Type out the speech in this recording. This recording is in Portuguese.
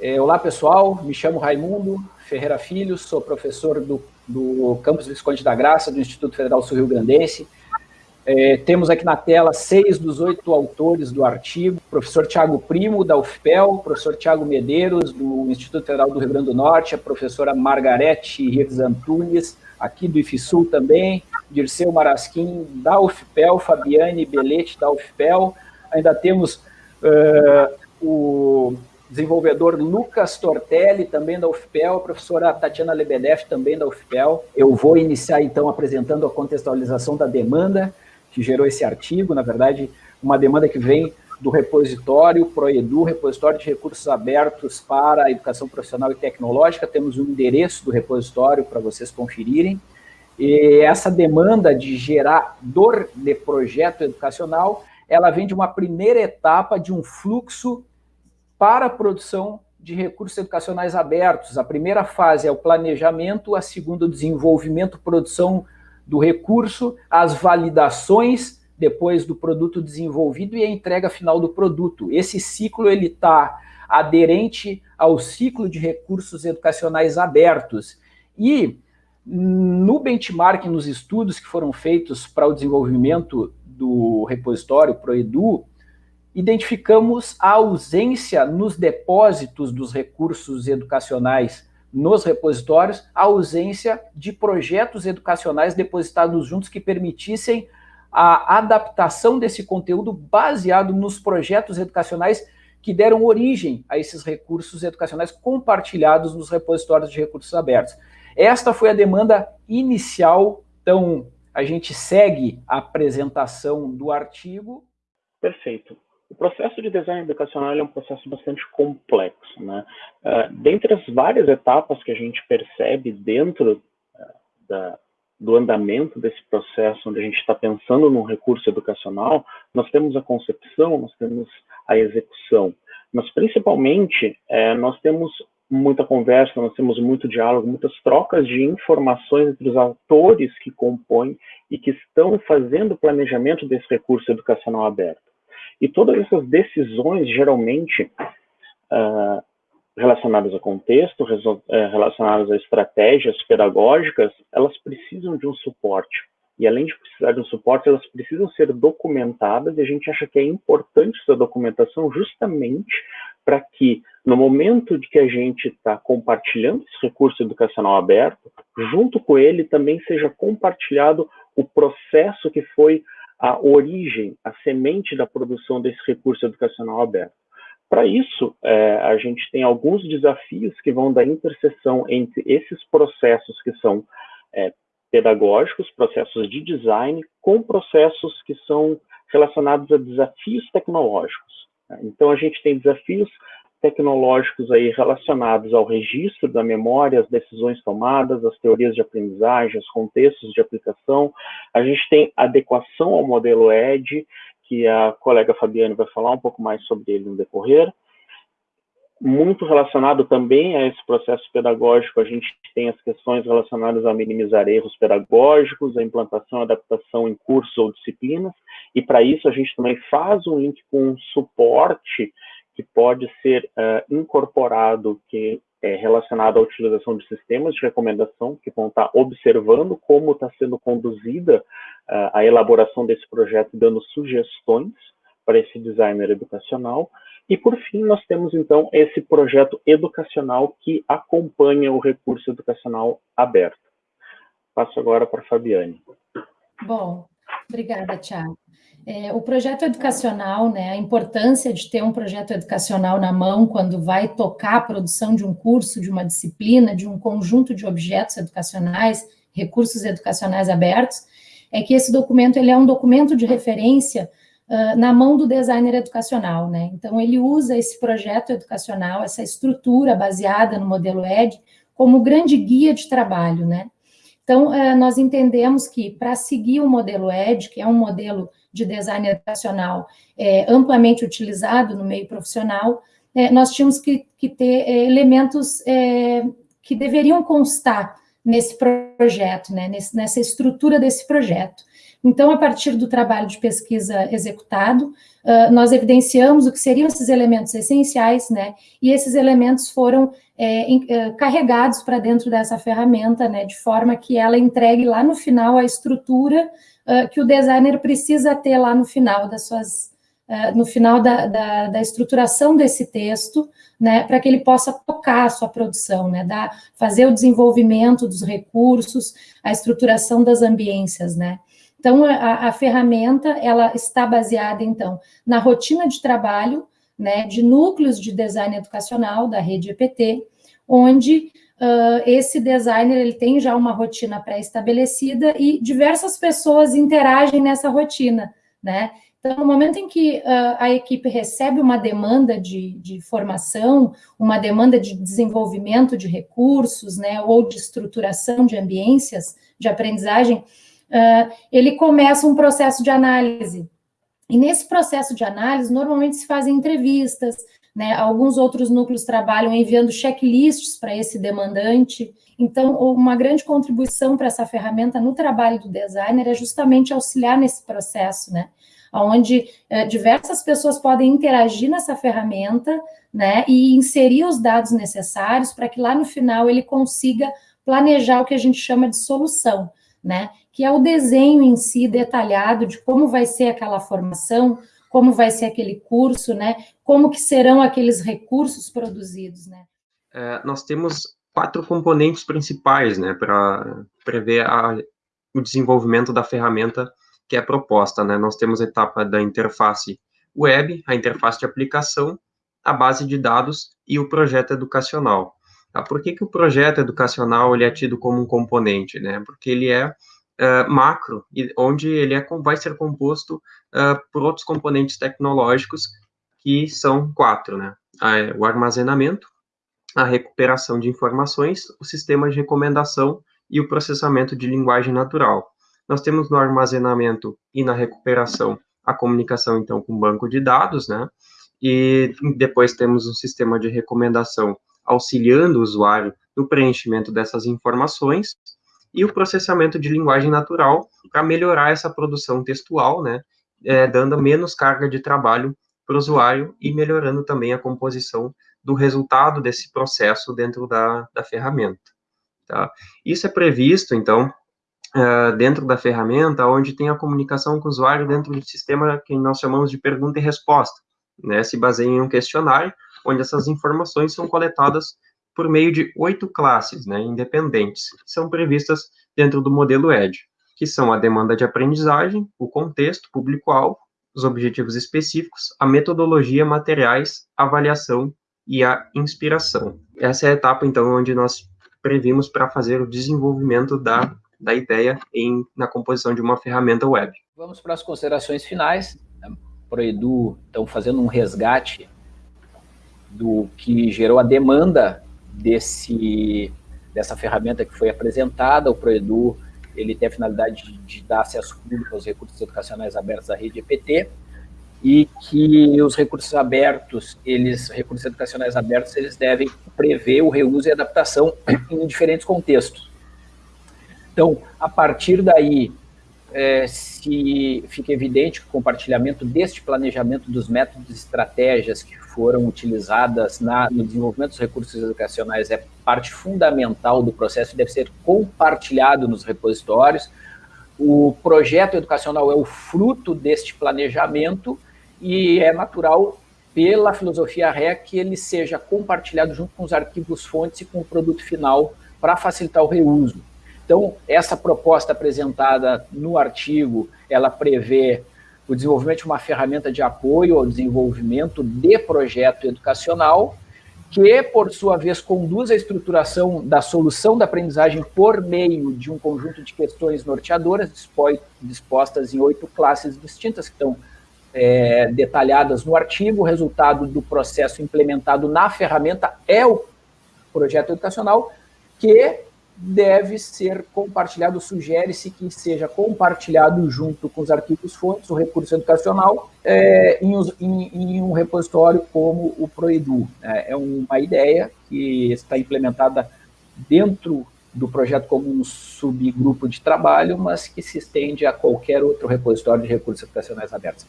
É, olá, pessoal. Me chamo Raimundo Ferreira Filho, sou professor do, do Campus Visconde da Graça, do Instituto Federal Sul Rio Grandense. É, temos aqui na tela seis dos oito autores do artigo, professor Tiago Primo, da UFPEL, professor Tiago Medeiros, do Instituto Federal do Rio Grande do Norte, a professora Margarete Rives Antunes, aqui do IFSUL também, Dirceu Marasquim, da UFPEL, Fabiane Belete, da UFPEL, ainda temos uh, o desenvolvedor Lucas Tortelli, também da UFPEL, a professora Tatiana Lebedev, também da UFPEL. Eu vou iniciar, então, apresentando a contextualização da demanda, que gerou esse artigo, na verdade, uma demanda que vem do repositório ProEdu, repositório de recursos abertos para a educação profissional e tecnológica, temos o um endereço do repositório para vocês conferirem, e essa demanda de gerador de projeto educacional, ela vem de uma primeira etapa de um fluxo para a produção de recursos educacionais abertos. A primeira fase é o planejamento, a segunda o desenvolvimento, produção do recurso, as validações depois do produto desenvolvido e a entrega final do produto. Esse ciclo ele está aderente ao ciclo de recursos educacionais abertos. E no benchmark, nos estudos que foram feitos para o desenvolvimento do repositório ProEdu, identificamos a ausência nos depósitos dos recursos educacionais nos repositórios a ausência de projetos educacionais depositados juntos que permitissem a adaptação desse conteúdo baseado nos projetos educacionais que deram origem a esses recursos educacionais compartilhados nos repositórios de recursos abertos. Esta foi a demanda inicial, então a gente segue a apresentação do artigo. Perfeito. O processo de design educacional é um processo bastante complexo. Né? Uh, dentre as várias etapas que a gente percebe dentro uh, da, do andamento desse processo, onde a gente está pensando num recurso educacional, nós temos a concepção, nós temos a execução, mas principalmente é, nós temos muita conversa, nós temos muito diálogo, muitas trocas de informações entre os atores que compõem e que estão fazendo o planejamento desse recurso educacional aberto. E todas essas decisões, geralmente, uh, relacionadas a contexto, uh, relacionadas a estratégias pedagógicas, elas precisam de um suporte. E além de precisar de um suporte, elas precisam ser documentadas, e a gente acha que é importante essa documentação justamente para que, no momento de que a gente está compartilhando esse recurso educacional aberto, junto com ele também seja compartilhado o processo que foi a origem, a semente da produção desse recurso educacional aberto. Para isso, é, a gente tem alguns desafios que vão da interseção entre esses processos que são é, pedagógicos, processos de design, com processos que são relacionados a desafios tecnológicos. Então, a gente tem desafios tecnológicos aí relacionados ao registro da memória, as decisões tomadas, as teorias de aprendizagem, os contextos de aplicação. A gente tem adequação ao modelo ED, que a colega Fabiane vai falar um pouco mais sobre ele no decorrer. Muito relacionado também a esse processo pedagógico, a gente tem as questões relacionadas a minimizar erros pedagógicos, a implantação e adaptação em cursos ou disciplinas, e para isso a gente também faz um link com suporte pode ser uh, incorporado, que é relacionado à utilização de sistemas de recomendação, que vão estar observando como está sendo conduzida uh, a elaboração desse projeto, dando sugestões para esse designer educacional. E, por fim, nós temos, então, esse projeto educacional que acompanha o recurso educacional aberto. Passo agora para a Fabiane. Bom, obrigada, Tiago. É, o projeto educacional, né, a importância de ter um projeto educacional na mão quando vai tocar a produção de um curso, de uma disciplina, de um conjunto de objetos educacionais, recursos educacionais abertos, é que esse documento ele é um documento de referência uh, na mão do designer educacional, né? Então ele usa esse projeto educacional, essa estrutura baseada no modelo ED, como grande guia de trabalho, né? Então, uh, nós entendemos que para seguir o modelo ED, que é um modelo de design educacional é, amplamente utilizado no meio profissional, é, nós tínhamos que, que ter é, elementos que deveriam constar nesse projeto, né, nesse, nessa estrutura desse projeto. Então, a partir do trabalho de pesquisa executado, nós evidenciamos o que seriam esses elementos essenciais, né, e esses elementos foram é, carregados para dentro dessa ferramenta, né, de forma que ela entregue lá no final a estrutura que o designer precisa ter lá no final das suas, no final da, da, da, estruturação desse texto, né, para que ele possa tocar a sua produção, né, dar, fazer o desenvolvimento dos recursos, a estruturação das ambiências, né. Então, a, a, ferramenta, ela está baseada, então, na rotina de trabalho, né, de núcleos de design educacional da rede EPT, onde uh, esse designer, ele tem já uma rotina pré-estabelecida e diversas pessoas interagem nessa rotina, né, então, no momento em que uh, a equipe recebe uma demanda de, de, formação, uma demanda de desenvolvimento de recursos, né, ou de estruturação de ambiências de aprendizagem, uh, ele começa um processo de análise. E nesse processo de análise, normalmente se fazem entrevistas, né? Alguns outros núcleos trabalham enviando checklists para esse demandante. Então, uma grande contribuição para essa ferramenta no trabalho do designer é justamente auxiliar nesse processo, né? Onde eh, diversas pessoas podem interagir nessa ferramenta, né? E inserir os dados necessários para que lá no final ele consiga planejar o que a gente chama de solução, né? Que é o desenho em si detalhado de como vai ser aquela formação, como vai ser aquele curso, né? Como que serão aqueles recursos produzidos, né? É, nós temos quatro componentes principais, né, para prever a, o desenvolvimento da ferramenta que é proposta, né? Nós temos a etapa da interface web, a interface de aplicação, a base de dados e o projeto educacional. Tá? Por que, que o projeto educacional ele é tido como um componente? Né? Porque ele é uh, macro, onde ele é, vai ser composto uh, por outros componentes tecnológicos, que são quatro, né? o armazenamento, a recuperação de informações, o sistema de recomendação e o processamento de linguagem natural. Nós temos no armazenamento e na recuperação a comunicação, então, com banco de dados, né? E depois temos um sistema de recomendação auxiliando o usuário no preenchimento dessas informações, e o processamento de linguagem natural para melhorar essa produção textual, né, é, dando menos carga de trabalho para o usuário e melhorando também a composição do resultado desse processo dentro da, da ferramenta. Tá? Isso é previsto, então, uh, dentro da ferramenta, onde tem a comunicação com o usuário dentro do sistema que nós chamamos de pergunta e resposta. Né? Se baseia em um questionário, onde essas informações são coletadas por meio de oito classes né, independentes, que são previstas dentro do modelo ED, que são a demanda de aprendizagem, o contexto, público-alvo, os objetivos específicos, a metodologia, materiais, avaliação e a inspiração. Essa é a etapa, então, onde nós previmos para fazer o desenvolvimento da, da ideia em, na composição de uma ferramenta web. Vamos para as considerações finais. Para o Edu, então, fazendo um resgate do que gerou a demanda desse, dessa ferramenta que foi apresentada, o ProEdu, ele tem a finalidade de, de dar acesso público aos recursos educacionais abertos da rede EPT, e que os recursos abertos, eles, recursos educacionais abertos, eles devem prever o reuso e adaptação em diferentes contextos. Então, a partir daí, é, se fica evidente que o compartilhamento deste planejamento dos métodos e estratégias que foram utilizadas na, no desenvolvimento dos recursos educacionais é parte fundamental do processo e deve ser compartilhado nos repositórios. O projeto educacional é o fruto deste planejamento e é natural, pela filosofia REC, que ele seja compartilhado junto com os arquivos fontes e com o produto final para facilitar o reuso. Então, essa proposta apresentada no artigo, ela prevê o desenvolvimento de uma ferramenta de apoio ao desenvolvimento de projeto educacional, que, por sua vez, conduz a estruturação da solução da aprendizagem por meio de um conjunto de questões norteadoras, dispostas em oito classes distintas, que estão é, detalhadas no artigo. O resultado do processo implementado na ferramenta é o projeto educacional, que deve ser compartilhado, sugere-se que seja compartilhado junto com os arquivos fontes, o recurso educacional, é, em, em, em, um repositório como o ProEdu. É, é uma ideia que está implementada dentro do projeto como um subgrupo de trabalho, mas que se estende a qualquer outro repositório de recursos educacionais abertos.